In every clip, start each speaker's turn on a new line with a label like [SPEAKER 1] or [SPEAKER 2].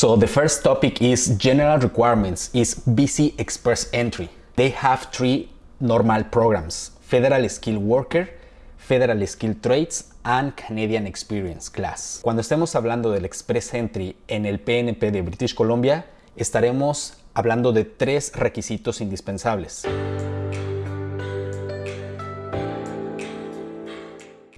[SPEAKER 1] So the first topic is general requirements is BC Express Entry. They have three normal programs, Federal Skill Worker, Federal Skill Trades and Canadian Experience Class. Cuando estemos hablando del Express Entry en el PNP de British Columbia, estaremos hablando de tres requisitos indispensables.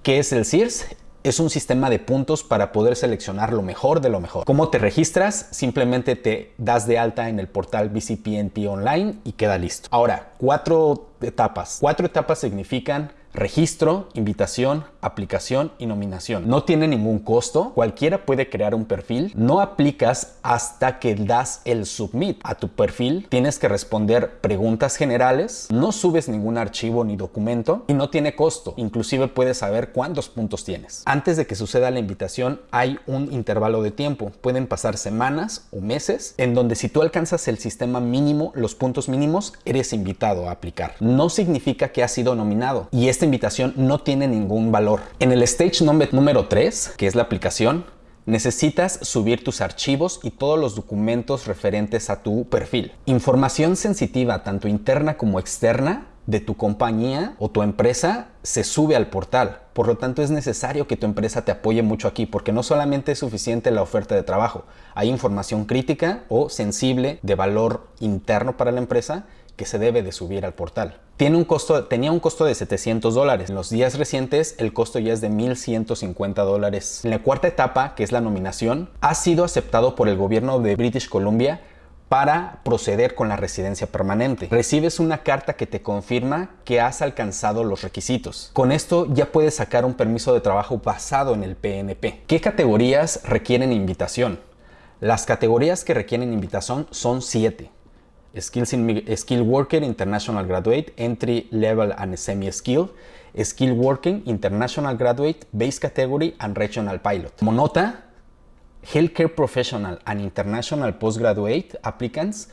[SPEAKER 1] ¿Qué es el CIRS? Es un sistema de puntos para poder seleccionar lo mejor de lo mejor. ¿Cómo te registras? Simplemente te das de alta en el portal BCPNP Online y queda listo. Ahora, cuatro etapas. Cuatro etapas significan registro, invitación, aplicación y nominación. No tiene ningún costo, cualquiera puede crear un perfil, no aplicas hasta que das el submit a tu perfil, tienes que responder preguntas generales, no subes ningún archivo ni documento y no tiene costo, inclusive puedes saber cuántos puntos tienes. Antes de que suceda la invitación hay un intervalo de tiempo, pueden pasar semanas o meses en donde si tú alcanzas el sistema mínimo, los puntos mínimos, eres invitado a aplicar. No significa que has sido nominado. Y este invitación no tiene ningún valor. En el stage número 3, que es la aplicación, necesitas subir tus archivos y todos los documentos referentes a tu perfil. Información sensitiva, tanto interna como externa, de tu compañía o tu empresa se sube al portal. Por lo tanto, es necesario que tu empresa te apoye mucho aquí, porque no solamente es suficiente la oferta de trabajo, hay información crítica o sensible de valor interno para la empresa que se debe de subir al portal. Tiene un costo, tenía un costo de 700 dólares. En los días recientes el costo ya es de 1.150 dólares. En la cuarta etapa, que es la nominación, ha sido aceptado por el gobierno de British Columbia para proceder con la residencia permanente. Recibes una carta que te confirma que has alcanzado los requisitos. Con esto ya puedes sacar un permiso de trabajo basado en el PNP. ¿Qué categorías requieren invitación? Las categorías que requieren invitación son 7. Skills in, Skill Worker, International Graduate, Entry Level and Semi-Skill, Skill Working, International Graduate, Base Category and Regional Pilot. Como nota, Healthcare Professional and International Postgraduate applicants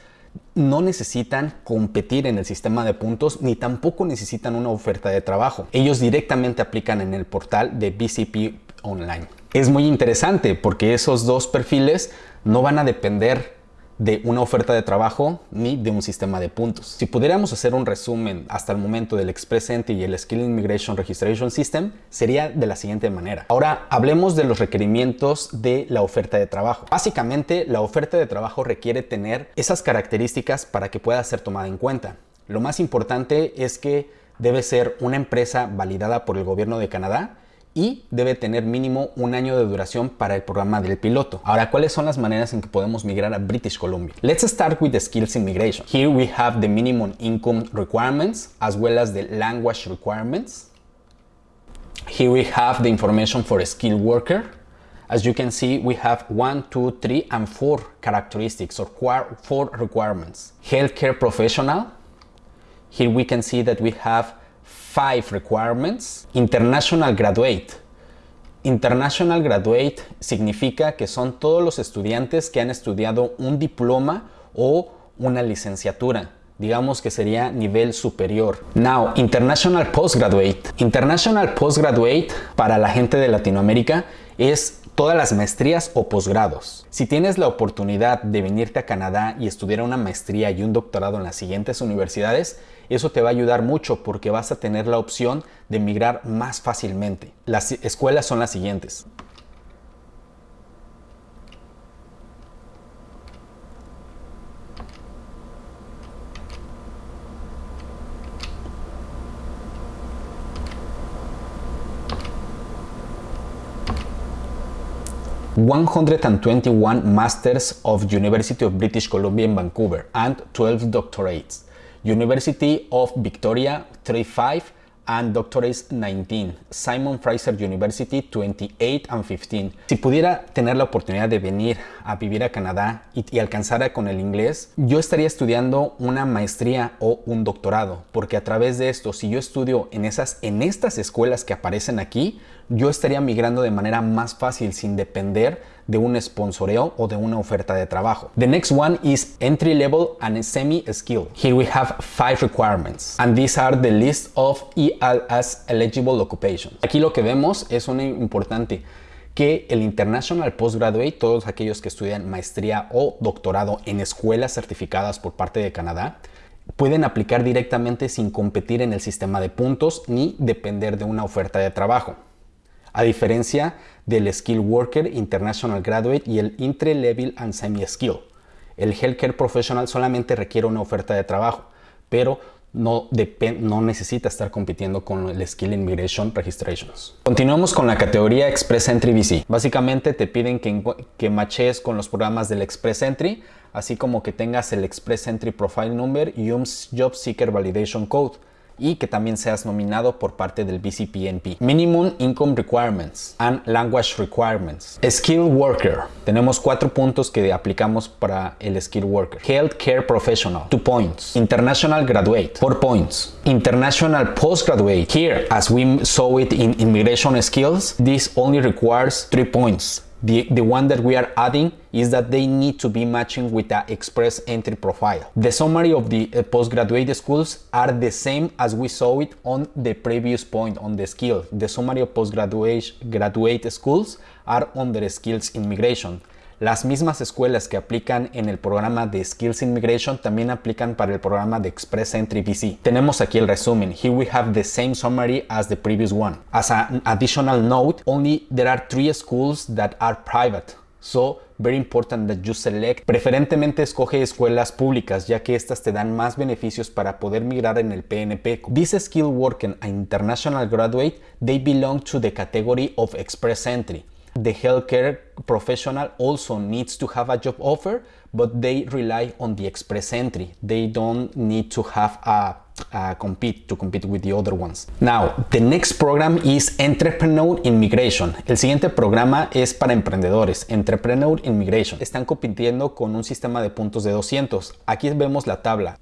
[SPEAKER 1] no necesitan competir en el sistema de puntos ni tampoco necesitan una oferta de trabajo. Ellos directamente aplican en el portal de BCP Online. Es muy interesante porque esos dos perfiles no van a depender de una oferta de trabajo ni de un sistema de puntos. Si pudiéramos hacer un resumen hasta el momento del Express Entry y el Skill Immigration Registration System, sería de la siguiente manera. Ahora hablemos de los requerimientos de la oferta de trabajo. Básicamente, la oferta de trabajo requiere tener esas características para que pueda ser tomada en cuenta. Lo más importante es que debe ser una empresa validada por el gobierno de Canadá y debe tener mínimo un año de duración para el programa del piloto. Ahora, ¿cuáles son las maneras en que podemos migrar a British Columbia? Let's start with the skills immigration. Here we have the minimum income requirements as well as the language requirements. Here we have the information for a skilled worker. As you can see, we have one, two, three, and four characteristics or four requirements. Healthcare professional. Here we can see that we have five requirements. International Graduate. International Graduate significa que son todos los estudiantes que han estudiado un diploma o una licenciatura. Digamos que sería nivel superior. Now, International Postgraduate. International Postgraduate para la gente de Latinoamérica es todas las maestrías o posgrados. Si tienes la oportunidad de venirte a Canadá y estudiar una maestría y un doctorado en las siguientes universidades, eso te va a ayudar mucho porque vas a tener la opción de emigrar más fácilmente. Las escuelas son las siguientes. 121 Masters of University of British Columbia in Vancouver and 12 doctorates. University of Victoria 35 and Doctorates 19, Simon Fraser University 28 and 15. Si pudiera tener la oportunidad de venir a vivir a Canadá y, y, alcanzara con el inglés, yo estaría estudiando una maestría o un doctorado, porque a través de esto, si yo estudio en, esas, en estas escuelas que aparecen aquí, yo estaría migrando de manera más fácil sin depender de un sponsoreo o de una oferta de trabajo. The next one is entry level and semi skill. Here we have five requirements and these are the list of ELS eligible occupations. Aquí lo que vemos es una importante que el International Postgraduate, todos aquellos que estudian maestría o doctorado en escuelas certificadas por parte de Canadá, pueden aplicar directamente sin competir en el sistema de puntos ni depender de una oferta de trabajo. A diferencia del Skill Worker, International Graduate y el Entry Level and Semi Skill. El Healthcare Professional solamente requiere una oferta de trabajo, pero no, no necesita estar compitiendo con el Skill Immigration Registrations. Continuamos con la categoría Express Entry VC. Básicamente te piden que, que machees con los programas del Express Entry, así como que tengas el Express Entry Profile Number y un Job Seeker Validation Code y que también seas nominado por parte del BCPNP. Minimum Income Requirements and Language Requirements. Skill Worker. Tenemos cuatro puntos que aplicamos para el Skill Worker. Healthcare Professional. Two points. International Graduate. Four points. International Postgraduate. Here, as we saw it in Immigration Skills, this only requires three points. The, the one that we are adding is that they need to be matching with the express entry profile. The summary of the uh, postgraduate schools are the same as we saw it on the previous point on the skill. The summary of postgraduate graduate schools are the skills immigration. Las mismas escuelas que aplican en el programa de Skills Immigration también aplican para el programa de Express Entry VC. Tenemos aquí el resumen. Here we have the same summary as the previous one. As an additional note, only there are three schools that are private. So, very important that you select. Preferentemente escoge escuelas públicas, ya que estas te dan más beneficios para poder migrar en el PNP. This skill working an international graduate, they belong to the category of express entry. The healthcare professional also needs to have a job offer, but they rely on the express entry. They don't need to have a, compete to compete with the other ones. Now, the next program is Entrepreneur Immigration. El siguiente programa es para emprendedores, Entrepreneur Immigration. Están compitiendo con un sistema de puntos de 200. Aquí vemos la tabla.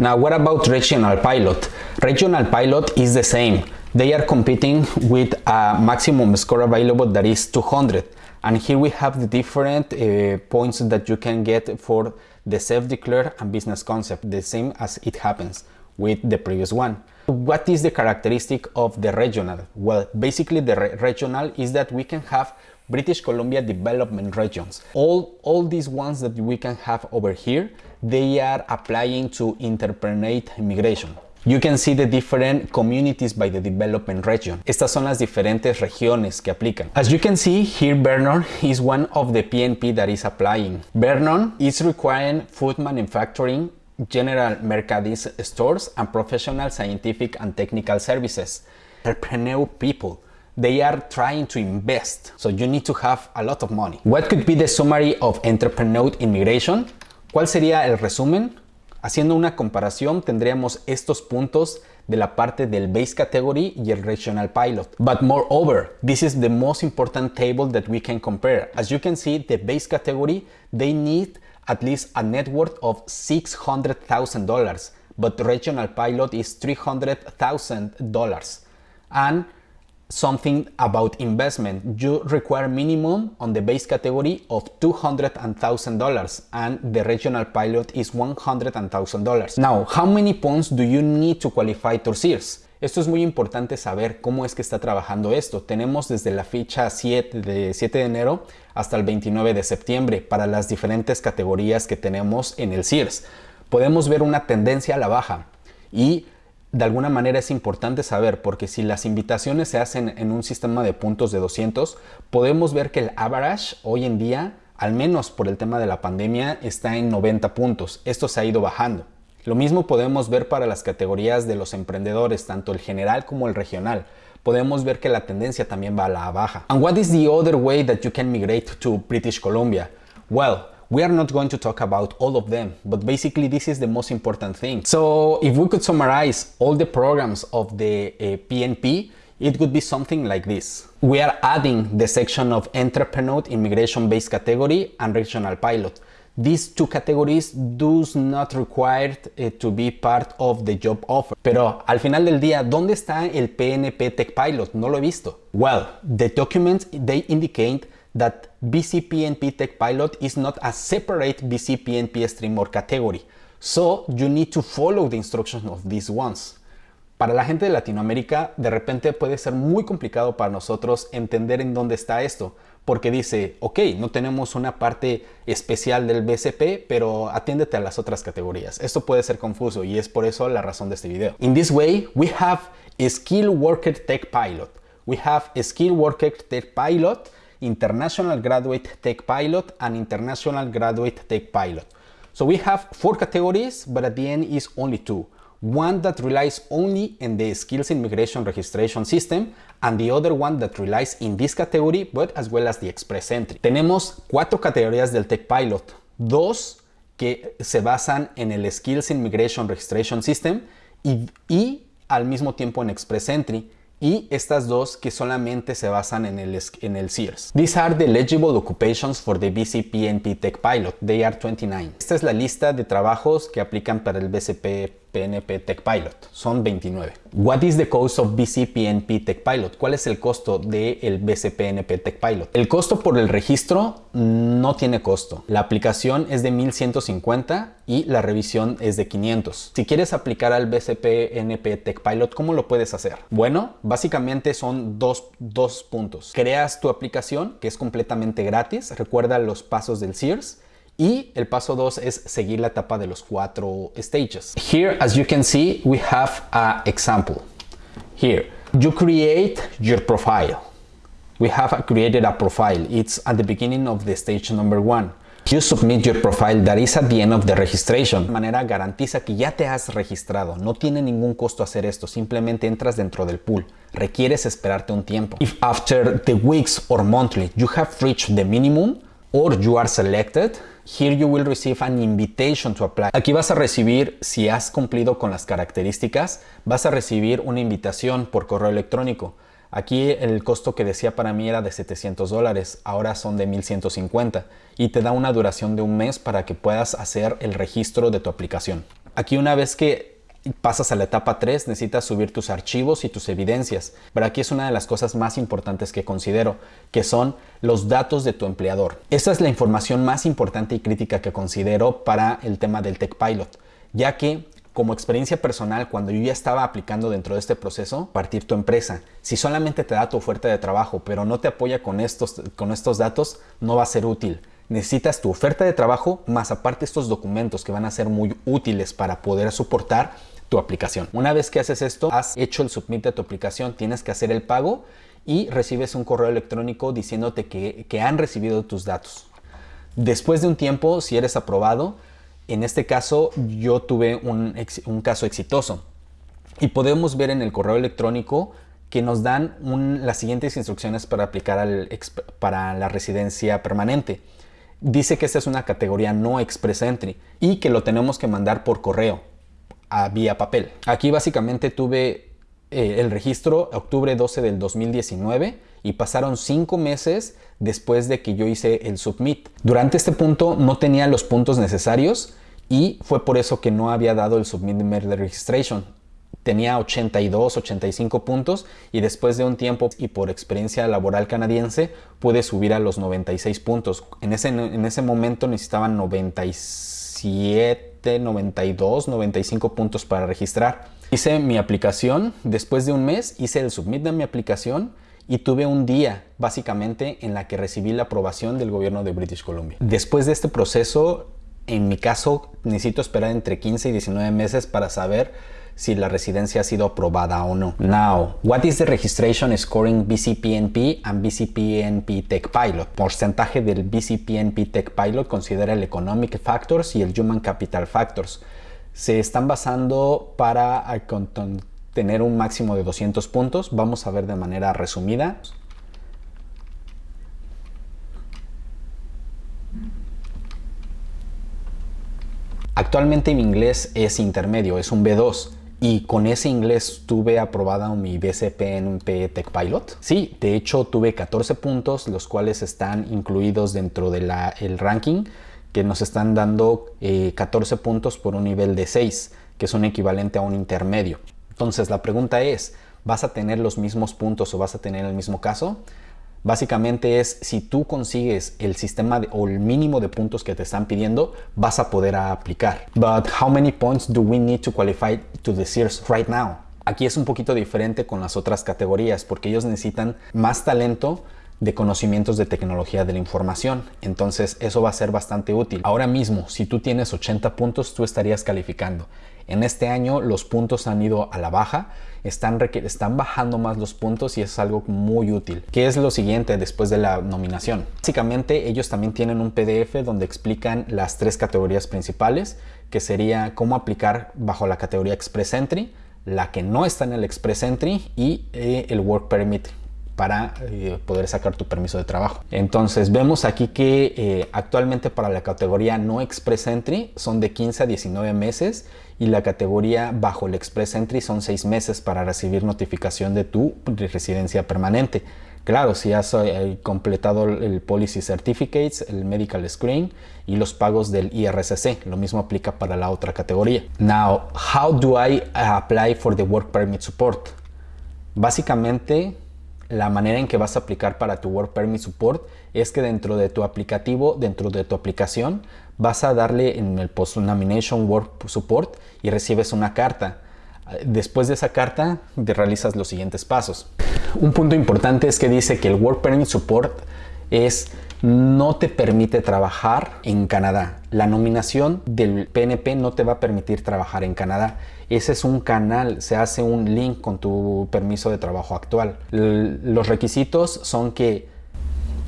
[SPEAKER 1] Now, what about regional pilot? Regional pilot is the same. They are competing with a maximum score available that is 200. And here we have the different uh, points that you can get for the self-declare and business concept, the same as it happens with the previous one. What is the characteristic of the regional? Well, basically the re regional is that we can have British Columbia development regions. All, all these ones that we can have over here, they are applying to interprenate immigration. You can see the different communities by the development region. Estas son las diferentes regiones que aplican. As you can see, here Vernon is one of the PNP that is applying. Vernon is requiring food manufacturing, general merchandise stores, and professional scientific and technical services. Entrepreneur people they are trying to invest. So you need to have a lot of money. What could be the summary of entrepreneur immigration? ¿Cuál sería el resumen? Haciendo una comparación tendríamos estos puntos de la parte del base category y el regional pilot. But moreover, this is the most important table that we can compare. As you can see, the base category, they need at least a net worth of $600,000, but regional pilot is $300,000. And something about investment. You require minimum on the base category of $200,000 and the regional pilot is $100,000. Now, how many points do you need to qualify to Sears? Esto es muy importante saber cómo es que está trabajando esto. Tenemos desde la fecha 7 de 7 de enero hasta el 29 de septiembre para las diferentes categorías que tenemos en el Sears. Podemos ver una tendencia a la baja y de alguna manera es importante saber porque si las invitaciones se hacen en un sistema de puntos de 200, podemos ver que el average hoy en día, al menos por el tema de la pandemia, está en 90 puntos. Esto se ha ido bajando. Lo mismo podemos ver para las categorías de los emprendedores, tanto el general como el regional. Podemos ver que la tendencia también va a la baja. And what is the other way that you can migrate to British Columbia? Well, we are not going to talk about all of them, but basically this is the most important thing. So if we could summarize all the programs of the uh, PNP, it would be something like this. We are adding the section of entrepreneur immigration based category and regional pilot. These two categories do not require uh, to be part of the job offer. Pero al final del día, ¿dónde está el PNP Tech Pilot? No lo he visto. Well, the documents they indicate that BCPNP Tech Pilot is not a separate BCPNP stream or category. So you need to follow the instructions of these ones. Para la gente de Latinoamérica, de repente puede ser muy complicado para nosotros entender en dónde está esto porque dice, ok, no tenemos una parte especial del BCP, pero atiéndete a las otras categorías. Esto puede ser confuso y es por eso la razón de este video. In this way, we have a Skill Worker Tech Pilot. We have a Skill Worker Tech Pilot, International Graduate Tech Pilot, and International Graduate Tech Pilot. So we have four categories, but at the end is only two. One that relies only in the Skills Immigration Registration System and the other one that relies in this category but as well as the Express Entry. Tenemos cuatro categorías del Tech Pilot, dos que se basan en el Skills Immigration Registration System y, y al mismo tiempo en Express Entry y estas dos que solamente se basan en el, en el SEARS. These are the eligible occupations for the BCP Tech Pilot. They are 29. Esta es la lista de trabajos que aplican para el BCP PNP Tech Pilot. Son 29. What is the cost of BCPNP Tech Pilot? ¿Cuál es el costo del el BCPNP Tech Pilot? El costo por el registro no tiene costo. La aplicación es de 1150 y la revisión es de 500. Si quieres aplicar al BCPNP Tech Pilot, ¿cómo lo puedes hacer? Bueno, básicamente son dos, dos puntos. Creas tu aplicación, que es completamente gratis. Recuerda los pasos del SEARS y el paso 2 es seguir la etapa de los cuatro stages. Here, as you can see, we have a example. Here, you create your profile. We have created a profile. It's at the beginning of the stage number one. You submit your profile that is at the end of the registration. De manera garantiza que ya te has registrado. No tiene ningún costo hacer esto. Simplemente entras dentro del pool. Requieres esperarte un tiempo. If after the weeks or monthly you have reached the minimum or you are selected, Here you will receive an invitation to apply. Aquí vas a recibir, si has cumplido con las características, vas a recibir una invitación por correo electrónico. Aquí el costo que decía para mí era de 700 dólares, ahora son de 1150 y te da una duración de un mes para que puedas hacer el registro de tu aplicación. Aquí una vez que pasas a la etapa 3, necesitas subir tus archivos y tus evidencias. Pero aquí es una de las cosas más importantes que considero, que son los datos de tu empleador. Esa es la información más importante y crítica que considero para el tema del Tech Pilot, ya que como experiencia personal, cuando yo ya estaba aplicando dentro de este proceso, partir tu empresa. Si solamente te da tu oferta de trabajo, pero no te apoya con estos, con estos datos, no va a ser útil necesitas tu oferta de trabajo más aparte estos documentos que van a ser muy útiles para poder soportar tu aplicación. Una vez que haces esto, has hecho el submit de tu aplicación, tienes que hacer el pago y recibes un correo electrónico diciéndote que, han recibido tus datos. Después de un tiempo, si eres aprobado, en este caso yo tuve un, caso exitoso y podemos ver en el correo electrónico que nos dan las siguientes instrucciones para aplicar para la residencia permanente. Dice que esta es una categoría no express entry y que lo tenemos que mandar por correo a vía papel. Aquí básicamente tuve eh, el registro octubre 12 del 2019 y pasaron cinco meses después de que yo hice el submit. Durante este punto no tenía los puntos necesarios y fue por eso que no había dado el submit de registration. Tenía 82, 85 puntos y después de un tiempo y por experiencia laboral canadiense pude subir a los 96 puntos. En ese, en ese momento necesitaban 97 92, 95 puntos para registrar. Hice mi aplicación, después de un mes hice el submit de mi aplicación y tuve un día básicamente en la que recibí la aprobación del gobierno de British Columbia. Después de este proceso, en mi caso, necesito esperar entre 15 y 19 meses para saber si la residencia ha sido aprobada o no. Now, what is the registration scoring BCPNP and BCPNP Tech Pilot? Porcentaje del BCPNP Tech Pilot considera el Economic Factors y el Human Capital Factors. Se están basando para tener un máximo de 200 puntos. Vamos a ver de manera resumida. Actualmente mi inglés es intermedio, es un B2 y con ese inglés tuve aprobada mi BCPNP Tech Pilot. Sí, de hecho tuve 14 puntos, los cuales están incluidos dentro del ranking que nos están dando 14 eh, puntos por un nivel de 6, que es un equivalente a un intermedio. Entonces la pregunta es, ¿vas a tener los mismos puntos o vas a tener el mismo caso? Básicamente es si tú consigues el sistema o el mínimo de puntos que te están pidiendo, vas a poder aplicar. But how many points do we need to qualify to the SEARS right now? Aquí es un poquito diferente con las otras categorías porque ellos necesitan más talento de conocimientos de tecnología de la información. Entonces eso va a ser bastante útil. Ahora mismo, si tú tienes 80 puntos, tú estarías calificando. En este año los puntos han ido a la baja, están, están bajando más los puntos y es algo muy útil. ¿Qué es lo siguiente después de la nominación? Básicamente ellos también tienen un PDF donde explican las tres categorías principales, que sería cómo aplicar bajo la categoría Express Entry, la que no está en el Express Entry y eh, el Work Permit para eh, poder sacar tu permiso de trabajo. Entonces vemos aquí que eh, actualmente para la categoría no Express Entry son de 15 a 19 meses y la categoría bajo el Express Entry son 6 meses para recibir notificación de tu residencia permanente. Claro, si has eh, completado el Policy Certificates, el Medical Screen y los pagos del IRCC. Lo mismo aplica para la otra categoría. Now, how do I apply for the Work Permit Support? Básicamente, la manera en que vas a aplicar para tu Work Permit Support es que dentro de tu aplicativo, dentro de tu aplicación, vas a darle en el Post Nomination Work Support y recibes una carta. Después de esa carta, realizas los siguientes pasos. Un punto importante es que dice que el Work Permit Support es no te permite trabajar en Canadá. La nominación del PNP no te va a permitir trabajar en Canadá. Ese es un canal, se hace un link con tu permiso de trabajo actual. los requisitos son que,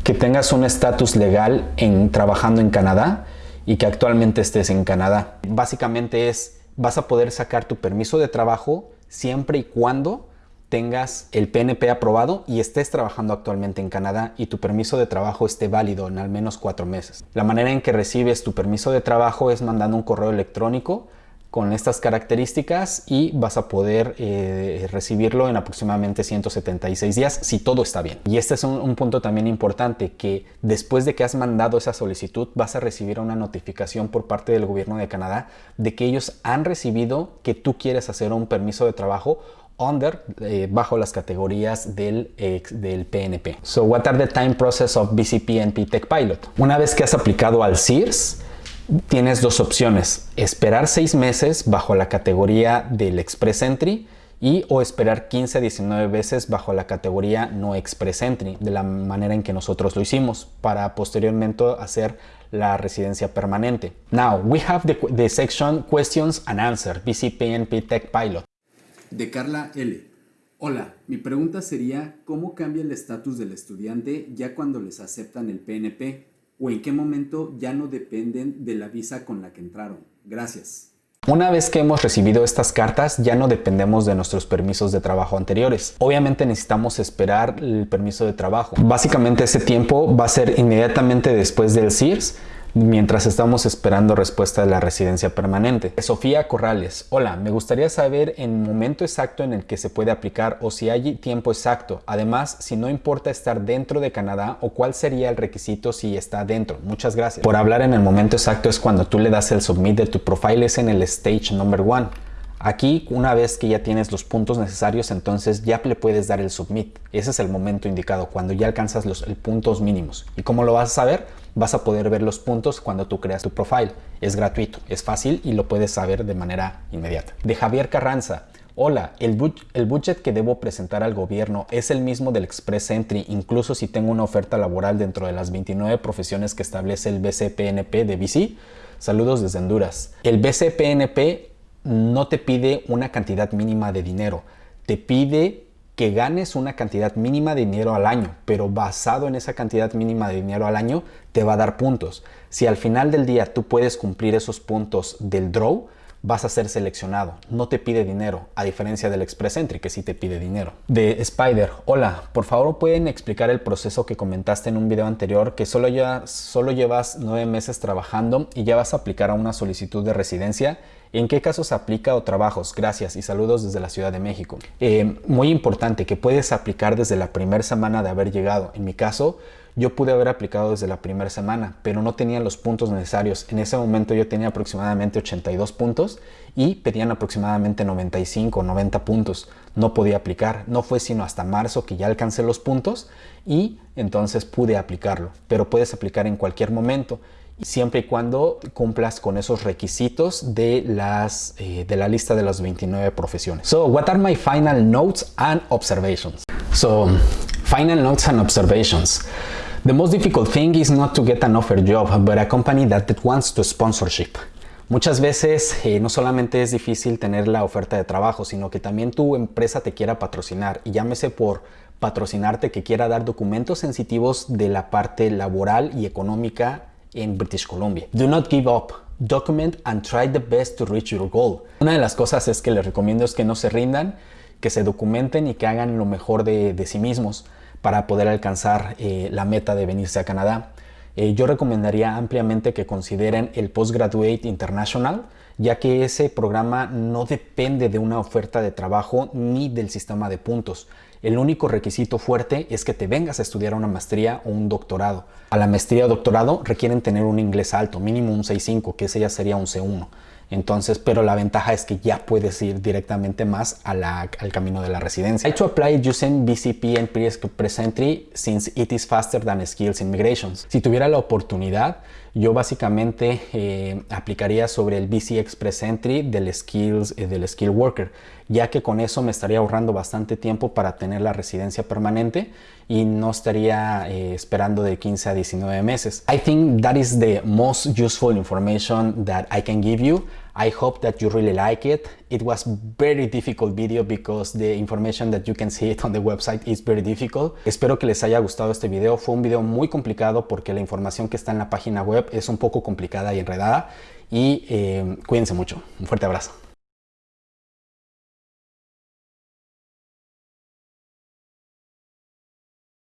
[SPEAKER 1] que tengas un estatus legal en trabajando en Canadá y que actualmente estés en Canadá. Básicamente es, vas a poder sacar tu permiso de trabajo siempre y cuando tengas el PNP aprobado y estés trabajando actualmente en Canadá y tu permiso de trabajo esté válido en al menos cuatro meses. La manera en que recibes tu permiso de trabajo es mandando un correo electrónico con estas características y vas a poder eh, recibirlo en aproximadamente 176 días si todo está bien. Y este es un, punto también importante que después de que has mandado esa solicitud vas a recibir una notificación por parte del gobierno de Canadá de que ellos han recibido que tú quieres hacer un permiso de trabajo under eh, bajo las categorías del, PNP. So what are the time process of BCP Tech Pilot? Una vez que has aplicado al CIRS, tienes dos opciones, esperar seis meses bajo la categoría del Express Entry y o esperar 15 a 19 veces bajo la categoría no Express Entry, de la manera en que nosotros lo hicimos, para posteriormente hacer la residencia permanente. Now, we have the, section Questions and Answer, BCPNP Tech Pilot.
[SPEAKER 2] De Carla L. Hola, mi pregunta sería, ¿cómo cambia el estatus del estudiante ya cuando les aceptan el PNP? o en qué momento ya no dependen de la visa con la que entraron. Gracias.
[SPEAKER 1] Una vez que hemos recibido estas cartas, ya no dependemos de nuestros permisos de trabajo anteriores. Obviamente necesitamos esperar el permiso de trabajo. Básicamente ese tiempo va a ser inmediatamente después del CIRS mientras estamos esperando respuesta de la residencia permanente. Sofía Corrales, hola, me gustaría saber el momento exacto en el que se puede aplicar o si hay tiempo exacto. Además, si no importa estar dentro de Canadá o cuál sería el requisito si está dentro. Muchas gracias. Por hablar en el momento exacto es cuando tú le das el submit de tu profile es en el stage number one. Aquí, una vez que ya tienes los puntos necesarios, entonces ya le puedes dar el submit. Ese es el momento indicado, cuando ya alcanzas los puntos mínimos. ¿Y cómo lo vas a saber? Vas a poder ver los puntos cuando tú creas tu profile. Es gratuito, es fácil y lo puedes saber de manera inmediata. De Javier Carranza. Hola, el, budget que debo presentar al gobierno es el mismo del Express Entry, incluso si tengo una oferta laboral dentro de las 29 profesiones que establece el BCPNP de BC. Saludos desde Honduras. El BCPNP no te pide una cantidad mínima de dinero, te pide que ganes una cantidad mínima de dinero al año, pero basado en esa cantidad mínima de dinero al año te va a dar puntos. Si al final del día tú puedes cumplir esos puntos del draw, vas a ser seleccionado. No te pide dinero, a diferencia del Express Entry que sí te pide dinero. De Spider, hola, por favor pueden explicar el proceso que comentaste en un video anterior que solo, ya, solo llevas nueve meses trabajando y ya vas a aplicar a una solicitud de residencia ¿En qué casos aplica o trabajos? Gracias y saludos desde la Ciudad de México. Eh, muy importante que puedes aplicar desde la primera semana de haber llegado. En mi caso, yo pude haber aplicado desde la primera semana, pero no tenía los puntos necesarios. En ese momento yo tenía aproximadamente 82 puntos y pedían aproximadamente 95 o 90 puntos. No podía aplicar. No fue sino hasta marzo que ya alcancé los puntos y entonces pude aplicarlo. Pero puedes aplicar en cualquier momento siempre y cuando cumplas con esos requisitos de, las, eh, de la lista de las 29 profesiones. So, what are my final notes and observations? So, final notes and observations. The most difficult thing is not to get an offer job, but a company that, wants to sponsorship. Muchas veces eh, no solamente es difícil tener la oferta de trabajo, sino que también tu empresa te quiera patrocinar y llámese por patrocinarte que quiera dar documentos sensitivos de la parte laboral y económica en British Columbia. Do not give up. Document and try the best to reach your goal. Una de las cosas es que les recomiendo es que no se rindan, que se documenten y que hagan lo mejor de, sí mismos para poder alcanzar eh, la meta de venirse a Canadá. Eh, yo recomendaría ampliamente que consideren el Postgraduate International, ya que ese programa no depende de una oferta de trabajo ni del sistema de puntos. El único requisito fuerte es que te vengas a estudiar una maestría o un doctorado. A la maestría o doctorado requieren tener un inglés alto, mínimo un 6.5, que ese ya sería un C1. Entonces, pero la ventaja es que ya puedes ir directamente más al camino de la residencia. I to apply using BCP and Pre-Express Entry since it is faster than Skills Immigrations. Si tuviera la oportunidad, yo básicamente eh, aplicaría sobre el BC Express Entry del Skills eh, del Skill Worker, ya que con eso me estaría ahorrando bastante tiempo para tener la residencia permanente y no estaría eh, esperando de 15 a 19 meses. I think that is the most useful information that I can give you. I hope that you really like it. It was very difficult video because the information that you can see it on the website is very difficult. Espero que les haya gustado este video. Fue un video muy complicado porque la información que está en la página web es un poco complicada y enredada. Y eh, cuídense mucho. Un fuerte abrazo.